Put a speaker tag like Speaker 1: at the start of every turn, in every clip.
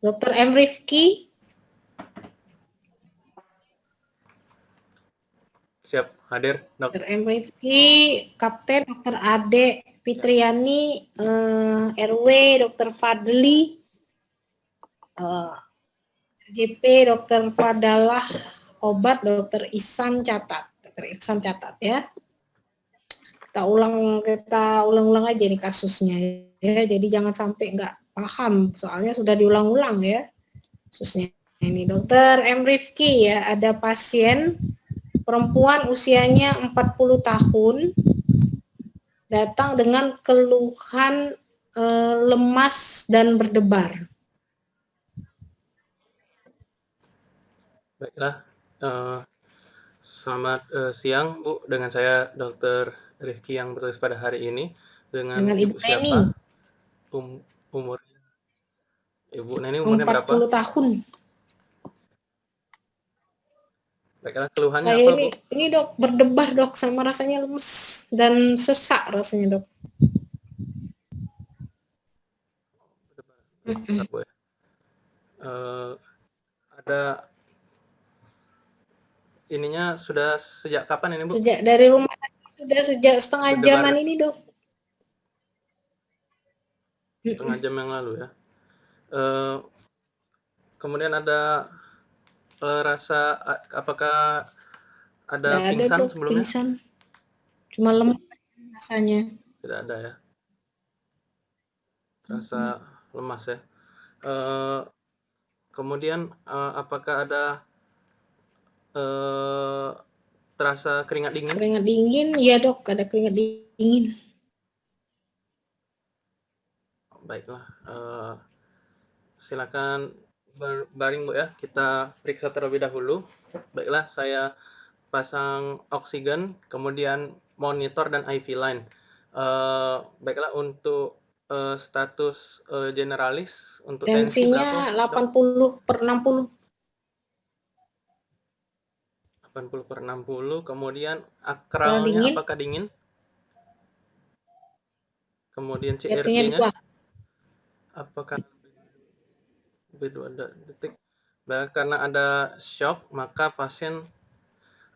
Speaker 1: Dr. M. Rifki.
Speaker 2: Siap, hadir.
Speaker 1: Dr. M. Rifki, Kapten Dr. Ade Fitriani, eh, RW Dr. Fadli, eh, JP Dr. Fadalah, Obat Dr. Isan catat. Dr. Isan catat ya. Kita ulang kita ulang-ulang aja nih kasusnya ya. Jadi jangan sampai nggak paham soalnya sudah diulang-ulang ya kasusnya. Ini Dokter M. Rifki ya, ada pasien perempuan usianya 40 tahun datang dengan keluhan e, lemas dan berdebar.
Speaker 2: Baiklah, uh, selamat uh, siang Bu, dengan saya Dr. Rifki yang bertugas pada hari ini dengan,
Speaker 1: dengan Ibu, Ibu siapa?
Speaker 2: Um, umurnya Ibu Neni umurnya 40 berapa?
Speaker 1: 40 tahun.
Speaker 2: Baiklah, keluhannya
Speaker 1: Saya
Speaker 2: apa,
Speaker 1: ini,
Speaker 2: Bu?
Speaker 1: ini dok, berdebar dok, sama rasanya lemes dan sesak rasanya dok.
Speaker 2: Berdebar, Bu ya. Uh, ada ininya sudah sejak kapan ini Bu?
Speaker 1: Sejak dari rumah sudah sejak setengah berdebar. jaman ini dok.
Speaker 2: Setengah jam yang lalu ya. Uh, kemudian ada uh, rasa apakah ada
Speaker 1: Tidak
Speaker 2: pingsan
Speaker 1: ada,
Speaker 2: sebelumnya?
Speaker 1: Pingsan. Cuma lemah rasanya.
Speaker 2: Tidak ada ya. Rasa hmm. lemas ya. Uh, kemudian uh, apakah ada uh, terasa keringat dingin?
Speaker 1: Keringat dingin, ya dok, ada keringat dingin.
Speaker 2: Baiklah, uh, silakan berbaring Bu ya, kita periksa terlebih dahulu. Baiklah, saya pasang oksigen, kemudian monitor dan IV line. Uh, baiklah, untuk uh, status uh, generalis, untuk
Speaker 1: tensinya tensi 80 per 60.
Speaker 2: 80 per 60, kemudian akralnya dingin. apakah dingin? Kemudian CRP-nya apakah lebih detik. Bah, karena ada shock, maka pasien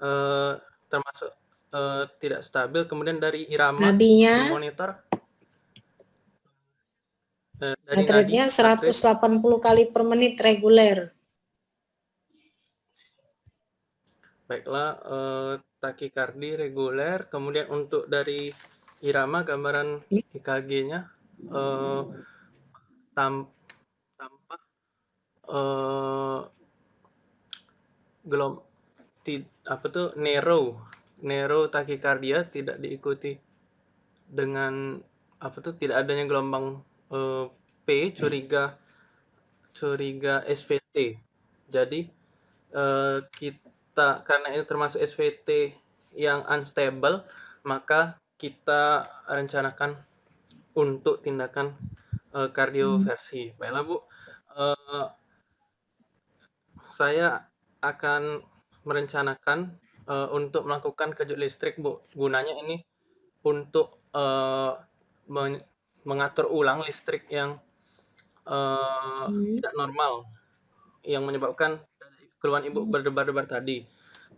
Speaker 2: uh, termasuk uh, tidak stabil. Kemudian dari irama
Speaker 1: Nadinya,
Speaker 2: di monitor.
Speaker 1: Dari nadi, 180 kali per menit reguler.
Speaker 2: Baiklah, uh, takikardi reguler. Kemudian untuk dari irama gambaran EKG-nya tam tampak uh, gelom ti, apa tuh? Narrow narrow takikardia tidak diikuti dengan apa tuh? Tidak adanya gelombang uh, P curiga curiga SVT jadi uh, kita karena ini termasuk SVT yang unstable maka kita rencanakan untuk tindakan uh, kardioversi. Baiklah Bu, uh, saya akan merencanakan uh, untuk melakukan kejut listrik, Bu. Gunanya ini untuk uh, men mengatur ulang listrik yang uh, hmm. tidak normal, yang menyebabkan keluhan Ibu berdebar-debar tadi.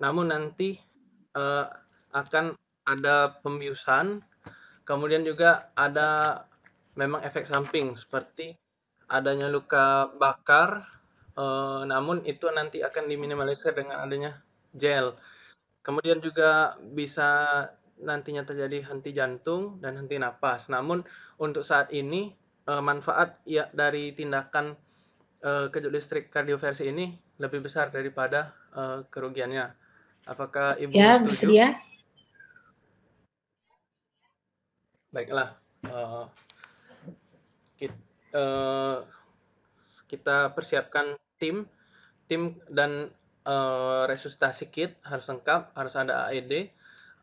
Speaker 2: Namun nanti uh, akan ada pembiusan, kemudian juga ada memang efek samping seperti adanya luka bakar Uh, namun itu nanti akan diminimalisir dengan adanya gel. Kemudian juga bisa nantinya terjadi henti jantung dan henti napas. Namun untuk saat ini uh, manfaat ya dari tindakan uh, kejut listrik kardioversi ini lebih besar daripada uh, kerugiannya. Apakah Ibu
Speaker 1: ya,
Speaker 2: setuju?
Speaker 1: bersedia?
Speaker 2: Baiklah. Uh, kita, uh, kita persiapkan tim tim dan uh, resusitasi kit harus lengkap harus ada AED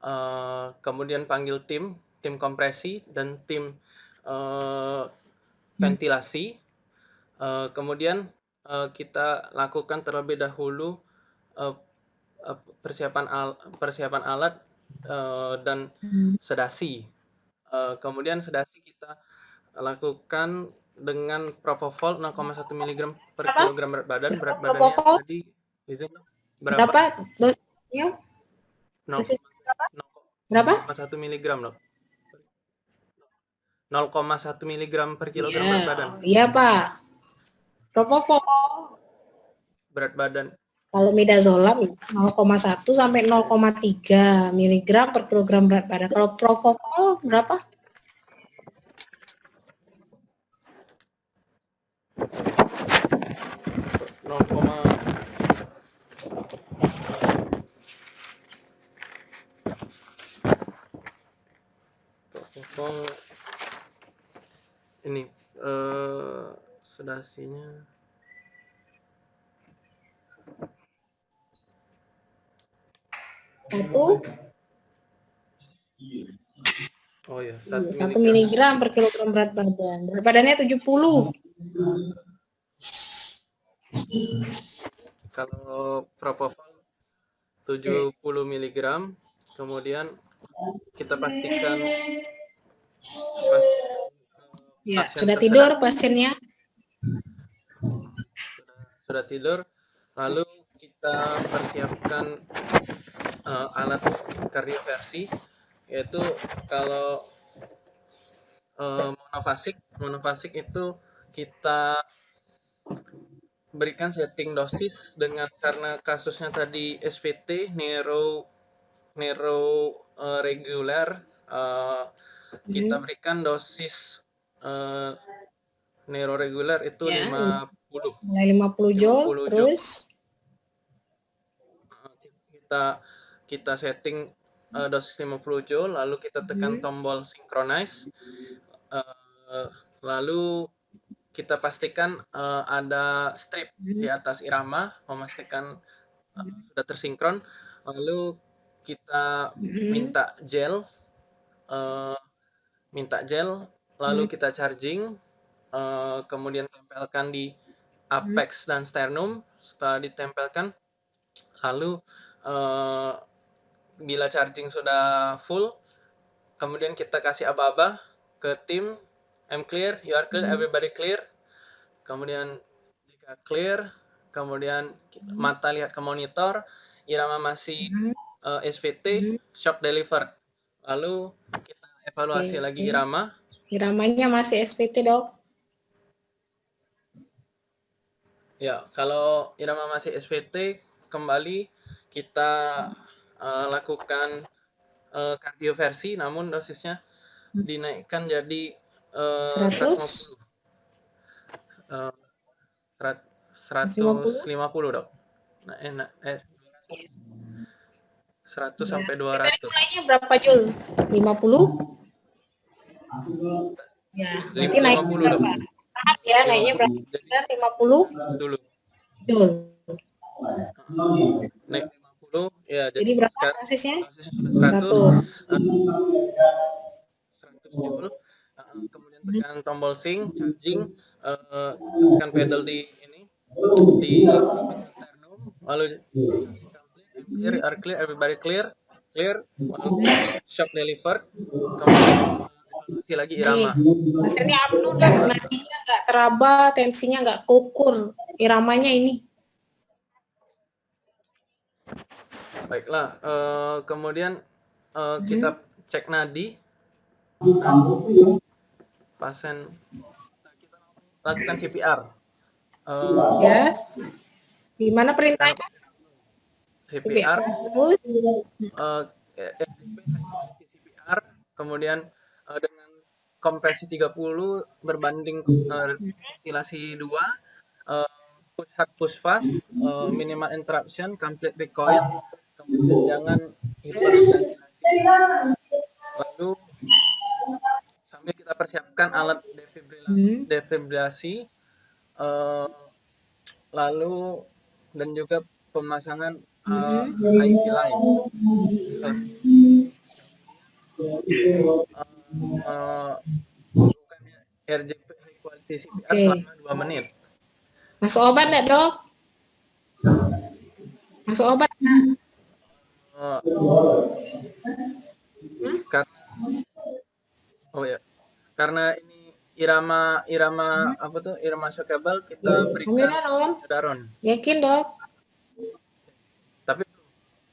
Speaker 2: uh, kemudian panggil tim tim kompresi dan tim uh, ventilasi. Uh, kemudian uh, kita lakukan terlebih dahulu uh, persiapan al persiapan alat uh, dan sedasi. Uh, kemudian sedasi kita lakukan dengan propofol 0,1 mg per
Speaker 1: Apa?
Speaker 2: kilogram berat badan. Berat badannya
Speaker 1: propofol?
Speaker 2: tadi izin.
Speaker 1: Berapa
Speaker 2: Berapa?
Speaker 1: dosisnya?
Speaker 2: 0,1
Speaker 1: Dosis berapa?
Speaker 2: mg dok. 0,1 mg per kilogram
Speaker 1: Iya,
Speaker 2: berat badan.
Speaker 1: iya Pak. Propofol
Speaker 2: Berat badan
Speaker 1: kalau midazolam 0,1 sampai 0,3 miligram per kilogram berat badan. Kalau propofol berapa?
Speaker 2: nol koma propofol ini eh sedasinya
Speaker 1: Satu,
Speaker 2: oh ya satu
Speaker 1: satu
Speaker 2: miligram
Speaker 1: miligram per kilogram berat badan. Berat badannya 70.
Speaker 2: kalau propofol 70 mg kemudian kita pastikan pas-
Speaker 1: Ya,
Speaker 2: pasien
Speaker 1: sudah tidur pasiennya.
Speaker 2: Sudah, tidur lalu kita persiapkan eh, alat kardioversi yaitu kalau eh, monofasik monofasik itu kita berikan setting dosis dengan karena kasusnya tadi SVT neuro neuro eh, reguler eh, kita berikan dosis eh, neuro reguler itu
Speaker 1: Ya.
Speaker 2: 50
Speaker 1: Mulai 50 joule,
Speaker 2: 50 joule.
Speaker 1: terus
Speaker 2: Uh, kita kita setting uh, dosis 50 joule lalu kita tekan
Speaker 1: Hmm.
Speaker 2: tombol synchronize Uh, lalu kita pastikan uh, ada strip di
Speaker 1: Hmm.
Speaker 2: atas irama memastikan uh, sudah tersinkron lalu kita
Speaker 1: Hmm.
Speaker 2: minta gel uh, minta gel lalu
Speaker 1: Hmm.
Speaker 2: kita charging uh, kemudian tempelkan di apex dan sternum setelah ditempelkan lalu eh, bila charging sudah full kemudian kita kasih aba-aba ke tim I'm clear you are clear
Speaker 1: Hmm.
Speaker 2: everybody clear kemudian jika clear kemudian
Speaker 1: Hmm.
Speaker 2: mata lihat ke monitor irama masih
Speaker 1: Hmm.
Speaker 2: eh, SVT
Speaker 1: Hmm.
Speaker 2: shock delivered lalu kita evaluasi
Speaker 1: Oke,
Speaker 2: lagi irama
Speaker 1: Iramanya masih SPT, Dok.
Speaker 2: Ya, kalau irama masih SVT, kembali kita eh, lakukan eh, kardioversi, namun dosisnya dinaikkan jadi eh,
Speaker 1: 100?
Speaker 2: 150. Eh, serat-
Speaker 1: 150?
Speaker 2: 150 dok. Nah, enak. Eh, 100 sampai
Speaker 1: Kita
Speaker 2: 200.
Speaker 1: naiknya berapa joule? 50? Ya,
Speaker 2: Lim-
Speaker 1: naik
Speaker 2: 50 dok.
Speaker 1: Berapa? Tahap ya, naiknya berapa?
Speaker 2: Jadi
Speaker 1: Sekitar 50
Speaker 2: dulu
Speaker 1: joule.
Speaker 2: naik 50 ya jadi,
Speaker 1: Jadi berapa
Speaker 2: sekarang sudah 100
Speaker 1: 100.
Speaker 2: 100 joule Uh, kemudian tekan tombol sync charging uh, tekan pedal di ini di sternum lalu clear are clear everybody clear clear shock delivered kemudian evaluasi lagi irama
Speaker 1: Hasilnya apnu dan nadinya nggak teraba, tensinya nggak kukur. Iramanya ini.
Speaker 2: baiklah uh, kemudian uh, kita cek nadi pasien kita lakukan CPR Uh,
Speaker 1: Ya. Gimana perintahnya?
Speaker 2: CPR uh, CPR kemudian uh, dengan kompresi 30 berbanding uh, ventilasi 2 uh, push hard push fast uh, minimal interruption complete recoil kemudian jangan lalu sambil kita persiapkan alat defibrilasi, defibrilasi uh, lalu dan juga pemasangan uh,
Speaker 1: Hmm.
Speaker 2: IV line. So, uh, bukan RJP high quality CPR
Speaker 1: Oke.
Speaker 2: selama 2 menit.
Speaker 1: masuk obat nggak dok? Masuk obat nggak?
Speaker 2: Uh, karena oh ya, karena ini irama irama apa tuh irama shockable kita berikan
Speaker 1: Daron. Yakin dok?
Speaker 2: Tapi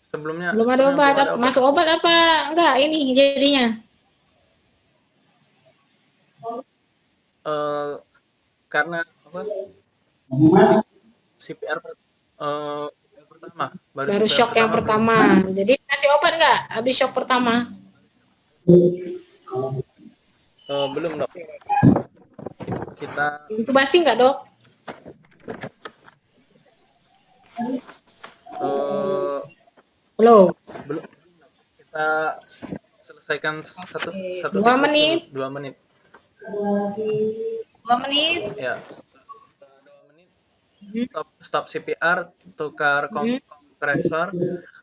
Speaker 2: sebelumnya
Speaker 1: Belum ada obat.
Speaker 2: belum ada
Speaker 1: Masuk obat apa enggak ini jadinya?
Speaker 2: Eh, karena apa? CPR per- eh, CPR pertama baru,
Speaker 1: Baru
Speaker 2: CPR
Speaker 1: shock yang pertama. Jadi kasih obat enggak habis shock pertama?
Speaker 2: Eh, belum dok. Kita
Speaker 1: Intubasi enggak dok?
Speaker 2: eh,
Speaker 1: Belum.
Speaker 2: belum kita selesaikan satu satu
Speaker 1: dua menit.
Speaker 2: dua menit
Speaker 1: Dua menit.
Speaker 2: ya menit stop stop CPR tukar kom- kompresor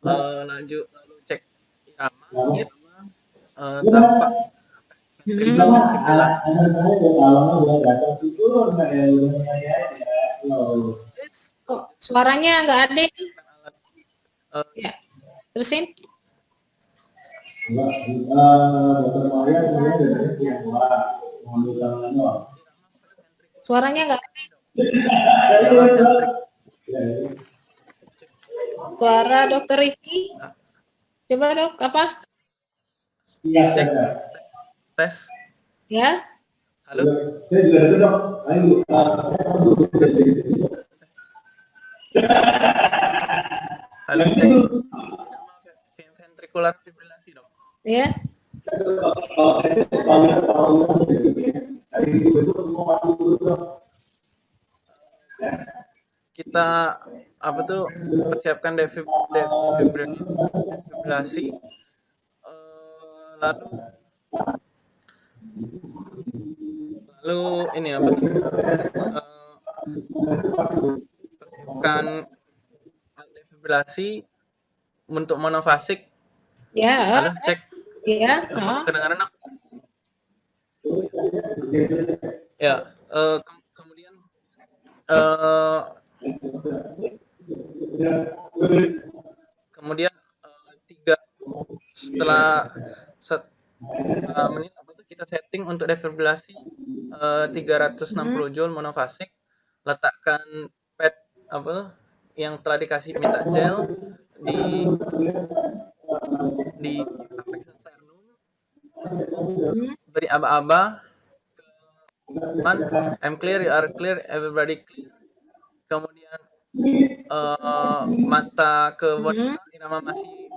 Speaker 2: eh, lanjut lalu cek irama irama eh, tanpa
Speaker 1: Hmm.
Speaker 2: ventilasi
Speaker 1: Terus kok suaranya enggak ada?
Speaker 2: Eh,
Speaker 1: Ya. Terusin. Suaranya enggak Suara dokter Rifki. Coba dok, apa?
Speaker 2: cek tes
Speaker 1: Ya.
Speaker 2: halo halo cek irama ventrikular fibrilasi dok
Speaker 1: Ya.
Speaker 2: Kita apa tuh persiapkan defib, defibri- defibrilasi lalu lalu ini apa tuh persiapkan defibrilasi untuk monofasik
Speaker 1: Ya.
Speaker 2: halo cek
Speaker 1: Ya. ah.
Speaker 2: kedengaran aku ya eh, ke- kemudian eh, kemudian eh, tiga setelah set, eh, menit apa tuh kita setting untuk defibrilasi eh, 360 joule monofasik letakkan pad apa tuh yang telah dikasih minta gel di di beri aba-aba. Man, I'm clear, you are clear, everybody clear. Kemudian eh, mata ke wanita irama masih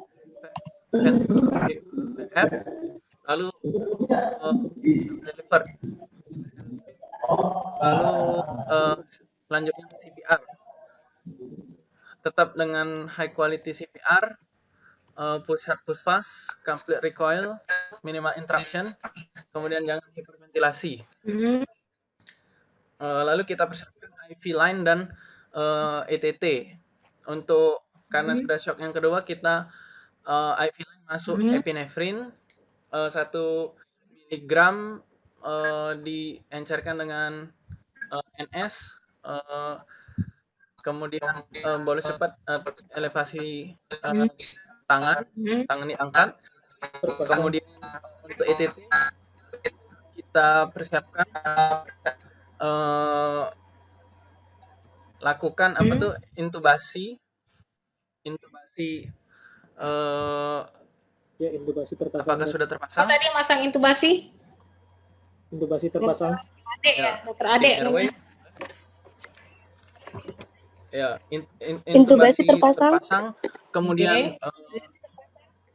Speaker 2: VF, lalu eh, deliver, lalu eh, selanjutnya CPR. Tetap dengan high quality CPR, eh, push hard, push fast, complete recoil, minimal interruption, kemudian jangan hiperventilasi.
Speaker 1: Hmm.
Speaker 2: Eh, lalu kita persiapkan IV line dan eh, ETT untuk karena sudah shock yang kedua kita eh, IV line masuk
Speaker 1: Hmm.
Speaker 2: epinefrin satu miligram eh, diencerkan dengan eh, NS eh, kemudian eh, boleh cepat eh, elevasi eh, tangan
Speaker 1: Hmm.
Speaker 2: tangan diangkat kemudian untuk ETT kita persiapkan eh, lakukan apa
Speaker 1: Hmm.
Speaker 2: tuh intubasi intubasi eh,
Speaker 3: Ya, intubasi terpasang.
Speaker 2: apakah sudah
Speaker 1: Oh,
Speaker 2: terpasang
Speaker 1: tadi masang intubasi?
Speaker 3: Intubasi terpasang.
Speaker 1: Adek ya,
Speaker 2: Ya,
Speaker 1: dokter namanya.
Speaker 2: ya in- in-
Speaker 4: Intubasi
Speaker 2: intubasi
Speaker 4: terpasang.
Speaker 2: terpasang kemudian eh,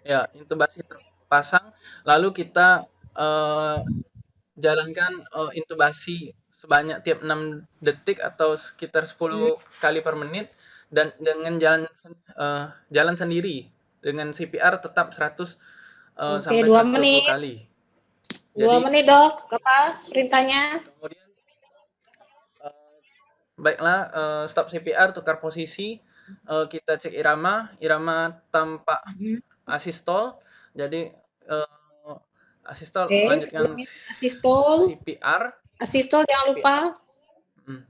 Speaker 2: ya intubasi terpasang lalu kita eh, jalankan eh, intubasi sebanyak tiap 6 detik atau sekitar 10 kali per menit dan dengan jalan eh, jalan sendiri dengan CPR tetap 100 eh,
Speaker 1: Oke,
Speaker 2: sampai
Speaker 1: dua
Speaker 2: 120
Speaker 1: menit.
Speaker 2: kali.
Speaker 1: Dua
Speaker 2: Jadi,
Speaker 1: menit dok, apa perintahnya?
Speaker 2: kemudian eh, baiklah eh, stop CPR tukar posisi eh, kita cek irama irama tampak
Speaker 1: Hmm.
Speaker 2: asistol jadi eh, asistol
Speaker 1: Oke,
Speaker 2: melanjutkan
Speaker 1: sebelumnya asistol,
Speaker 2: CPR
Speaker 1: asistol jangan lupa.
Speaker 2: Hmm.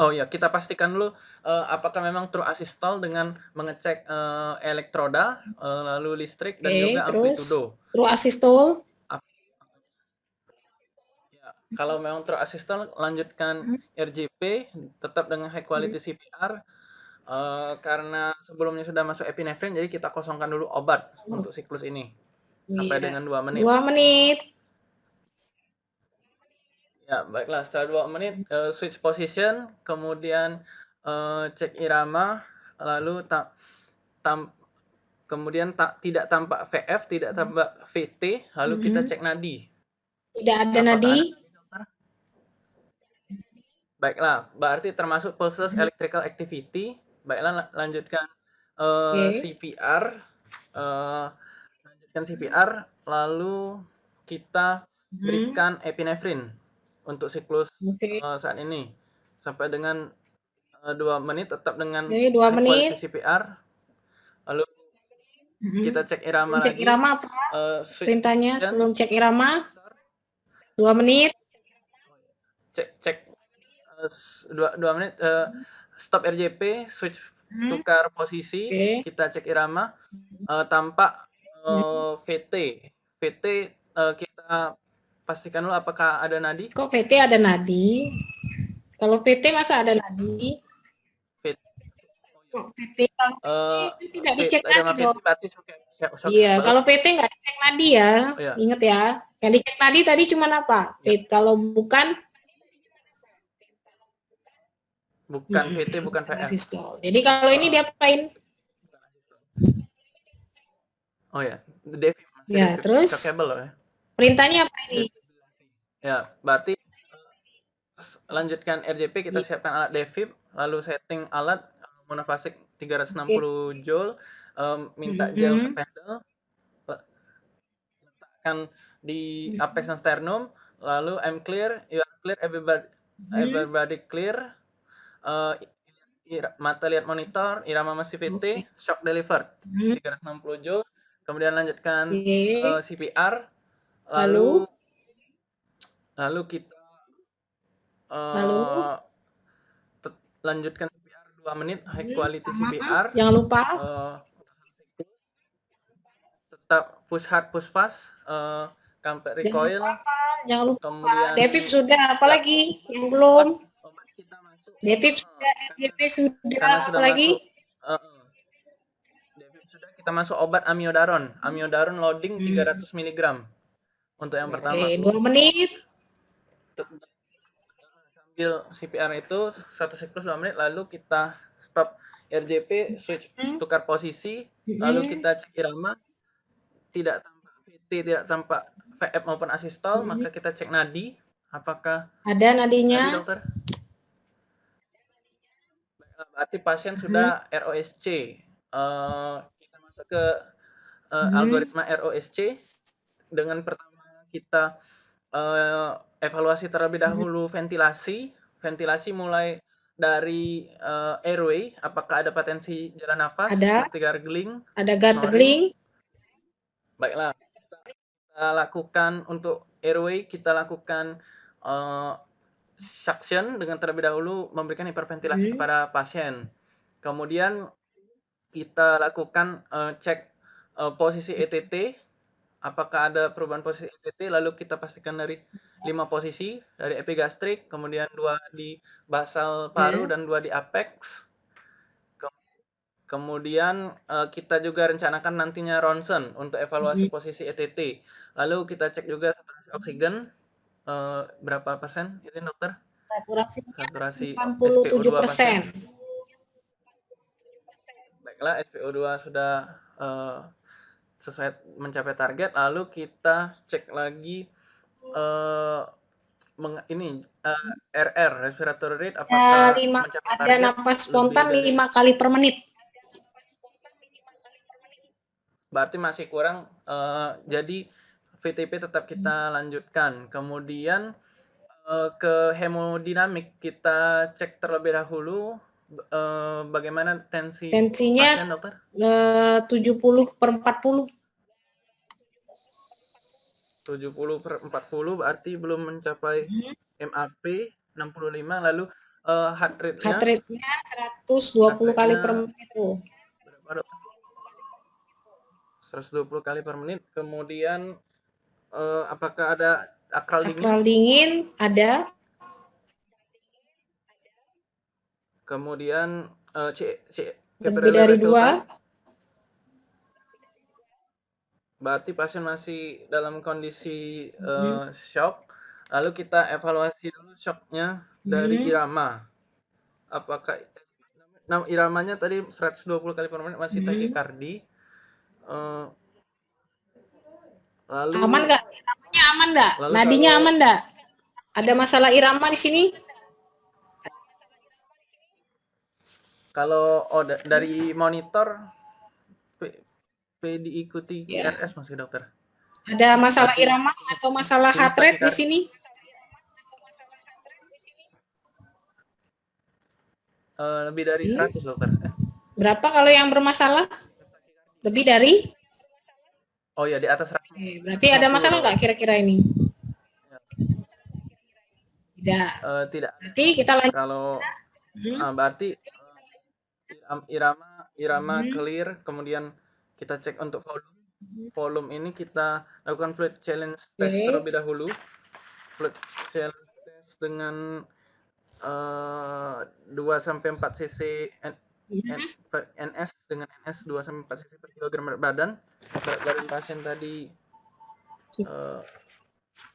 Speaker 2: Oh ya, kita pastikan dulu eh, apakah memang true asistol dengan mengecek eh, elektroda, eh, lalu listrik dan
Speaker 1: Oke,
Speaker 2: juga
Speaker 1: terus?
Speaker 2: amplitudo.
Speaker 1: Terus asistol,
Speaker 2: kalau memang terasistol lanjutkan RJP tetap dengan high quality CPR eh, karena sebelumnya sudah masuk epinefrin jadi kita kosongkan dulu obat untuk siklus ini sampai
Speaker 1: Iya.
Speaker 2: dengan 2 menit.
Speaker 1: Dua menit.
Speaker 2: Ya, baiklah setelah 2 menit eh, switch position, kemudian eh, cek irama, lalu ta- tam- kemudian tak tidak tampak VF, tidak tampak VT, lalu kita
Speaker 1: Mhm.
Speaker 2: cek nadi.
Speaker 1: Tidak ada
Speaker 2: Apakah
Speaker 1: nadi.
Speaker 2: Baiklah, berarti termasuk pulses electrical activity. Baiklah, la- lanjutkan eh,
Speaker 1: Oke.
Speaker 2: CPR. eh, lanjutkan CPR, lalu kita
Speaker 1: Mhm.
Speaker 2: berikan epinefrin untuk siklus
Speaker 1: Oke.
Speaker 2: eh, saat ini sampai dengan dua menit tetap dengan
Speaker 1: dua
Speaker 2: high
Speaker 1: menit.
Speaker 2: quality CPR. Lalu
Speaker 1: Mhm.
Speaker 2: kita cek irama
Speaker 1: Cek
Speaker 2: lagi.
Speaker 1: irama apa
Speaker 2: switch
Speaker 1: perintahnya sebelum cek irama? Dua menit.
Speaker 2: cek cek dua dua menit eh, stop RJP switch
Speaker 1: Mhm.
Speaker 2: tukar posisi
Speaker 1: Oke.
Speaker 2: kita cek irama eh, tampak eh, VT VT eh, kita pastikan dulu apakah ada nadi
Speaker 1: Kok PT ada nadi? Kalau PT masa ada nadi?
Speaker 2: VT
Speaker 1: Kok PT kalau
Speaker 2: eh,
Speaker 1: PT tidak
Speaker 2: VT
Speaker 1: dicek
Speaker 2: ada
Speaker 1: nadi
Speaker 2: VT berarti
Speaker 1: Iya, kalau PT nggak dicek nadi ya.
Speaker 2: Oh, iya.
Speaker 1: Ingat ya. Yang dicek nadi tadi cuma apa? PT. Kalau bukan
Speaker 2: bukan
Speaker 1: Mm-mm.
Speaker 2: VT bukan VF
Speaker 1: asistol. Jadi kalau ini diapain?
Speaker 2: oh ya Devi
Speaker 1: Ya,
Speaker 2: Devi.
Speaker 1: terus?
Speaker 2: shockable loh ya
Speaker 1: Perintahnya apa ini?
Speaker 2: Ya, berarti lanjutkan RJP kita
Speaker 1: Iya.
Speaker 2: siapkan alat devib, lalu setting alat monofasik 360 joule, em, minta gel
Speaker 1: Mhm.
Speaker 2: pendel, le- letakkan di
Speaker 1: Mhm.
Speaker 2: apex dan sternum, lalu I'm clear, you are clear, everybody,
Speaker 1: Mhm.
Speaker 2: everybody clear, ira- mata lihat monitor, irama masih VT, shock delivered
Speaker 1: Mhm.
Speaker 2: 360 joule, kemudian lanjutkan
Speaker 1: Oke.
Speaker 2: eh, CPR
Speaker 1: Lalu?
Speaker 2: lalu lalu kita eh,
Speaker 1: Lalu?
Speaker 2: lanjutkan CPR 2 menit high
Speaker 1: Hmm,
Speaker 2: quality
Speaker 1: sama.
Speaker 2: CPR
Speaker 1: Jangan lupa.
Speaker 2: eh, tetap push hard push fast kampret
Speaker 1: Jangan
Speaker 2: recoil
Speaker 1: lupa. Jangan lupa.
Speaker 2: kemudian
Speaker 1: Devip sudah, apalagi yang belum? Devip
Speaker 2: eh,
Speaker 1: sudah, DP sudah,
Speaker 2: karena sudah
Speaker 1: apalagi?
Speaker 2: masuk eh, eh. Devip sudah kita masuk obat amiodaron amiodaron loading
Speaker 1: Hmm.
Speaker 2: 300 mg untuk yang pertama
Speaker 1: Oke, dua menit.
Speaker 2: sambil CPR itu satu siklus 2 menit lalu kita stop RJP switch
Speaker 1: Hmm.
Speaker 2: tukar posisi lalu
Speaker 1: Mhm.
Speaker 2: kita cek irama tidak tampak VT tidak tampak VF maupun asistol
Speaker 1: Mhm.
Speaker 2: maka kita cek nadi apakah
Speaker 1: Ada
Speaker 2: nadi
Speaker 1: nadinya.
Speaker 2: dokter Baiklah, berarti pasien sudah ROSC Eh, kita masuk ke eh,
Speaker 1: Mhm.
Speaker 2: algoritma ROSC dengan pertama kita eh, evaluasi terlebih dahulu ventilasi. Ventilasi mulai dari eh, airway. Apakah ada potensi jalan nafas?
Speaker 1: Ada.
Speaker 2: seperti gargling.
Speaker 1: Ada gargling.
Speaker 2: baiklah. Kita, kita lakukan untuk airway. Kita lakukan suction dengan terlebih dahulu memberikan hiperventilasi
Speaker 1: Hmm.
Speaker 2: kepada pasien kemudian kita lakukan eh, cek eh, posisi ETT apakah ada perubahan posisi ETT lalu kita pastikan dari lima posisi dari epigastrik kemudian dua di basal paru
Speaker 1: Oke.
Speaker 2: dan dua di apex Ke- kemudian eh, kita juga rencanakan nantinya ronsen untuk evaluasi
Speaker 1: Mhm.
Speaker 2: posisi ETT lalu kita cek juga saturasi oksigen eh, berapa persen itu dokter saturasi
Speaker 1: 87 persen.
Speaker 2: Baiklah, SPO2 sudah eh, sesuai mencapai target. Lalu kita cek lagi eh meng- ini eh, RR respiratory rate apakah
Speaker 1: lima,
Speaker 2: mencapai
Speaker 1: ada napas spontan
Speaker 2: dari-
Speaker 1: lima kali per menit.
Speaker 2: Berarti masih kurang. eh, jadi VTP tetap kita lanjutkan. Kemudian eh, ke hemodinamik kita cek terlebih dahulu eh, bagaimana tensi
Speaker 1: Tensinya
Speaker 2: pasien, dokter.
Speaker 1: eh, 70 per 40.
Speaker 2: 70 per 40 berarti belum mencapai MAP 65 lalu eh, heart rate-nya
Speaker 1: Heart rate-nya 120 kali per
Speaker 2: Heart
Speaker 1: menit tuh.
Speaker 2: berapa dok? 120 kali per menit kemudian eh, apakah ada akral dingin,
Speaker 1: Akral dingin ada.
Speaker 2: kemudian eh, C, C,
Speaker 1: Lebih dari dua.
Speaker 2: Berarti pasien masih dalam kondisi eh, shock. Lalu kita evaluasi dulu shocknya dari
Speaker 1: Hmm.
Speaker 2: irama. Apakah nah, iramanya tadi 120 kali per menit masih
Speaker 1: Hmm.
Speaker 2: takikardi. Eh, lalu
Speaker 1: Aman nggak? Iramanya aman nggak? Nadinya
Speaker 2: kalau-
Speaker 1: aman nggak? Ada masalah irama di sini?
Speaker 2: kalau oh, da- dari monitor P, P diikuti
Speaker 1: Ya.
Speaker 2: RS masih dokter.
Speaker 1: Ada masalah irama atau masalah heart rate di sini?
Speaker 2: Eh, lebih dari
Speaker 1: Hmm.
Speaker 2: 100 dokter. Eh,
Speaker 1: Berapa kalau yang bermasalah? Lebih dari?
Speaker 2: Oh ya di atas 100.
Speaker 1: Oke, berarti ada masalah nggak kira-kira ini? Tidak.
Speaker 2: Eh, tidak.
Speaker 1: Berarti kita lanjut.
Speaker 2: Kalau
Speaker 1: Hmm.
Speaker 2: ah, berarti iram- irama irama
Speaker 1: Hmm.
Speaker 2: clear, kemudian kita cek untuk volume. Volume ini kita lakukan fluid challenge test
Speaker 1: Oke.
Speaker 2: terlebih dahulu. Fluid challenge test dengan eh 2 sampai 4 cc
Speaker 1: Hmm.
Speaker 2: Per NS dengan NS 2 sampai 4 cc per kilogram berat badan. Berat badan pasien tadi eh,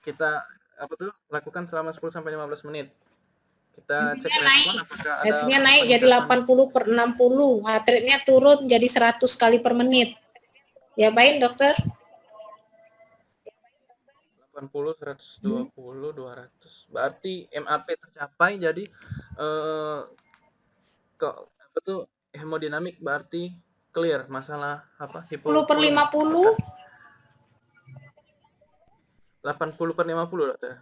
Speaker 2: kita apa tuh lakukan selama 10 sampai 15 menit. Kita cek respon
Speaker 1: naik.
Speaker 2: apakah ada
Speaker 1: naik jadi
Speaker 2: peningkatan
Speaker 1: 80 per 60. Heart rate-nya turun jadi 100 kali per menit. Ya baik dokter.
Speaker 2: 80, 120, 200. Berarti MAP tercapai jadi eh kok apa tuh hemodinamik berarti clear masalah apa
Speaker 1: 10 per 50.
Speaker 2: 80 per 50 dokter.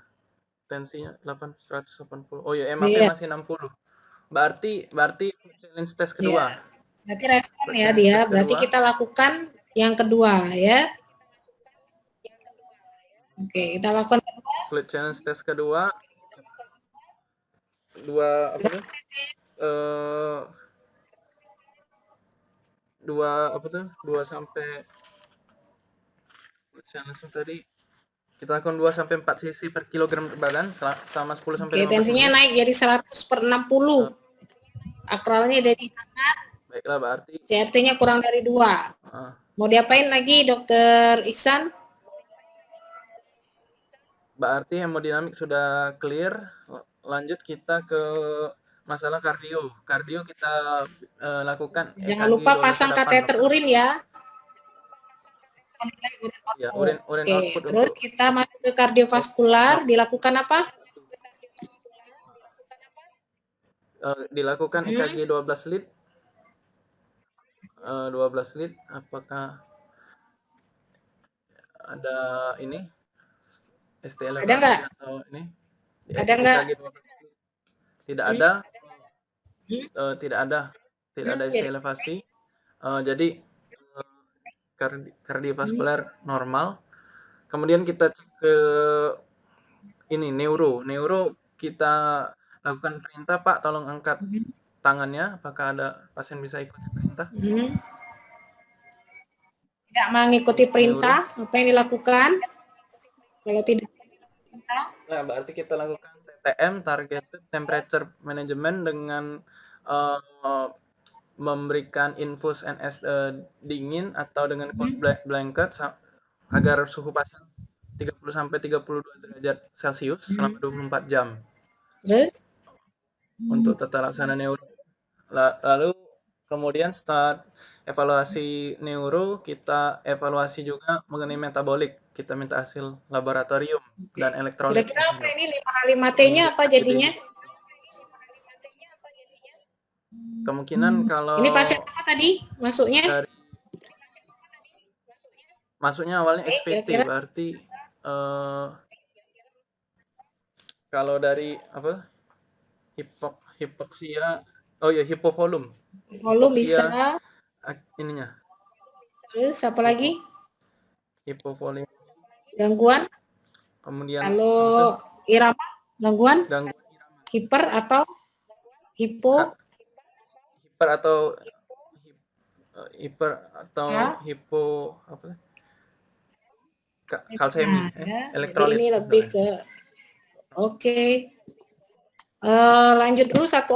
Speaker 2: Tensinya 8 180. Oh ya MAP
Speaker 1: Iya.
Speaker 2: masih 60. Berarti berarti challenge test kedua.
Speaker 1: Berarti respon ya dia. Berarti
Speaker 2: kedua.
Speaker 1: kita lakukan yang kedua ya. Oke, kita lakukan
Speaker 2: Fluid challenge test kedua. Dua apa? Eh dua apa tuh? Dua sampai challenge tadi kita lakukan 2 sampai 4 cc per kilogram berat badan sel- selama 10 sampai
Speaker 1: Oke,
Speaker 2: 15
Speaker 1: tensinya naik jadi 100 per 60. Akralnya jadi
Speaker 2: Baiklah berarti
Speaker 1: CRT-nya kurang dari dua.
Speaker 2: ah,
Speaker 1: Mau diapain lagi dokter Iksan?
Speaker 2: berarti hemodinamik sudah clear. Lanjut kita ke masalah kardio. Kardio kita eh, lakukan
Speaker 1: Jangan
Speaker 2: EKG
Speaker 1: lupa
Speaker 2: 12
Speaker 1: pasang
Speaker 2: ke 8,
Speaker 1: kateter urin ya.
Speaker 2: Ya, urin urin
Speaker 1: Oke,
Speaker 2: output
Speaker 1: terus
Speaker 2: untuk
Speaker 1: kita masuk ke kardiovaskular, dilakukan apa?
Speaker 2: eh, dilakukan
Speaker 1: Hmm.
Speaker 2: EKG 12 lead. Eh, 12 lead apakah ada ini ST elevasi
Speaker 1: Ada nggak?
Speaker 2: atau ini? Di
Speaker 1: Ada nggak?
Speaker 2: EKG 12 lead. Tidak ada.
Speaker 1: Hmm.
Speaker 2: Eh, tidak ada. Tidak
Speaker 1: Hmm,
Speaker 2: ada ST
Speaker 1: jadi-
Speaker 2: elevasi. Eh, jadi kardi kardiovaskular
Speaker 1: Hmm.
Speaker 2: normal. Kemudian kita cek ke ini neuro. Neuro kita lakukan perintah, Pak, tolong angkat
Speaker 1: Hmm.
Speaker 2: tangannya. Apakah ada pasien bisa ikuti perintah?
Speaker 1: Hmm. Tidak mengikuti perintah, apa yang dilakukan? Kalau tidak
Speaker 2: Nah, berarti kita lakukan TTM, Targeted Temperature Management dengan eh, memberikan infus NS eh, dingin atau dengan cold bla- blanket agar suhu pasien 30 sampai 32 derajat Celcius selama 24 jam.
Speaker 1: Terus?
Speaker 2: Untuk tata laksana neuro. La- Lalu kemudian setelah evaluasi neuro, kita evaluasi juga mengenai metabolik. Kita minta hasil laboratorium dan elektronik.
Speaker 1: kira-kira apa ini 5 T-nya apa jadinya?
Speaker 2: Kemungkinan kalau
Speaker 1: Ini pasien apa tadi masuknya?
Speaker 2: dari masuknya awalnya
Speaker 1: Oke,
Speaker 2: SPT
Speaker 1: kira-kira.
Speaker 2: berarti eh, kalau dari apa hipok hipoksia oh ya hipovolum
Speaker 1: Volume
Speaker 2: hipoksia.
Speaker 1: bisa.
Speaker 2: Ininya
Speaker 1: Terus apa lagi?
Speaker 2: hipovolim
Speaker 1: Gangguan?
Speaker 2: kemudian
Speaker 1: Lalu irama? Gangguan?
Speaker 2: gangguan irama
Speaker 1: Hiper atau hipo?
Speaker 2: hiper atau eh, hiper atau
Speaker 1: Ya.
Speaker 2: hipo apa Ka- kalsemi,
Speaker 1: Nah, ya.
Speaker 2: Elektrolit.
Speaker 1: ini lebih ke Oke. Eh, lanjut dulu satu